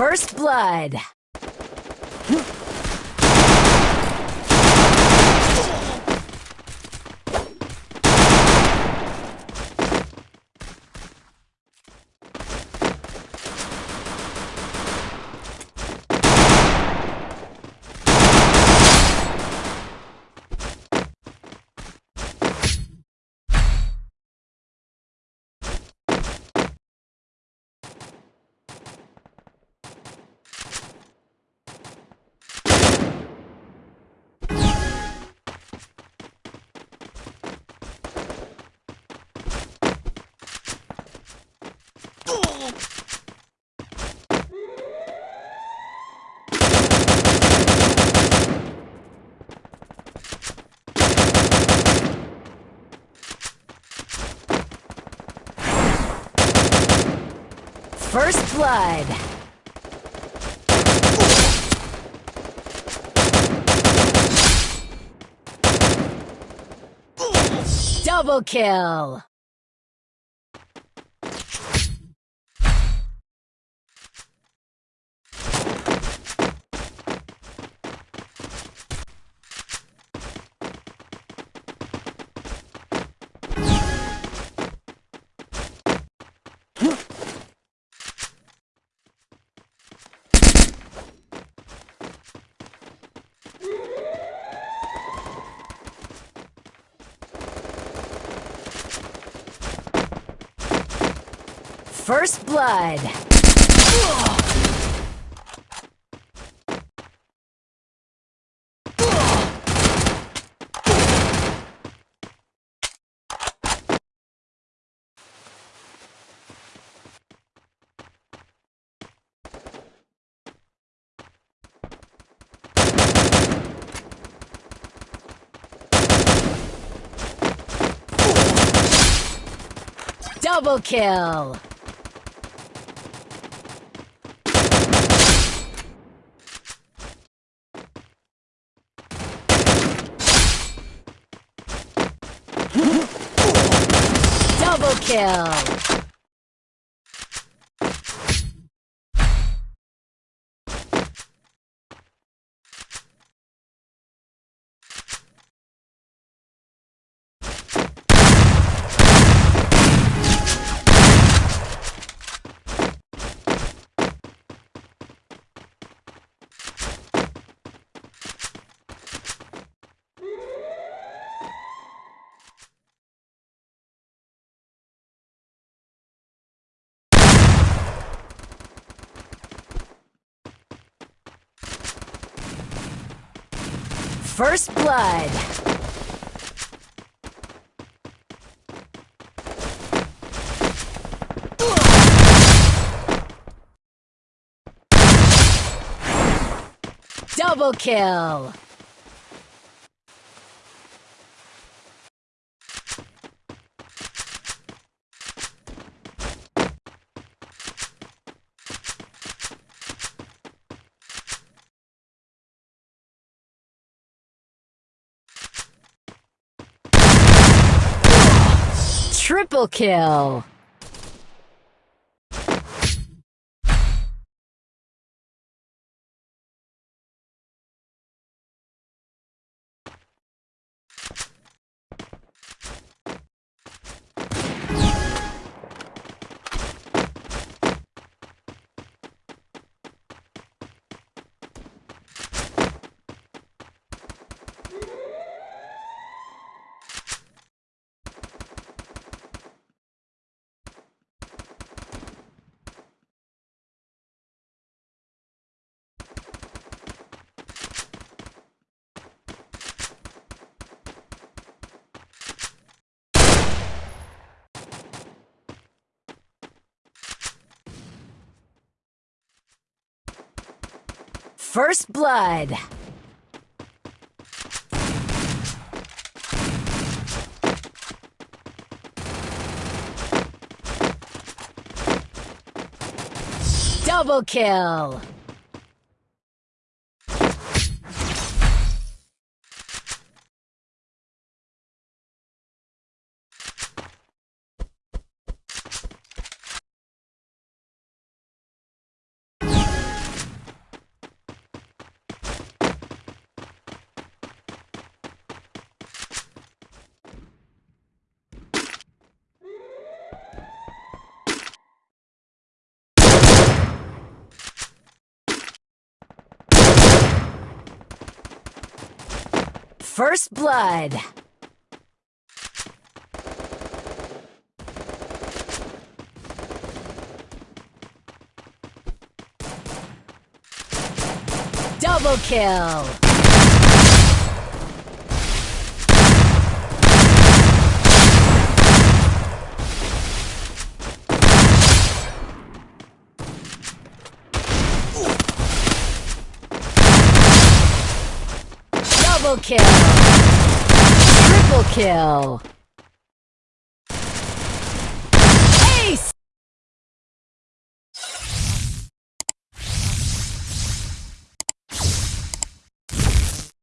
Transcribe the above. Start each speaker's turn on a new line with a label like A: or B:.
A: First blood. First blood. Double kill. First blood. Double kill! Double kill! First blood. Double kill. Triple kill. First blood. Double kill. First blood. Double kill. Double kill. Triple kill.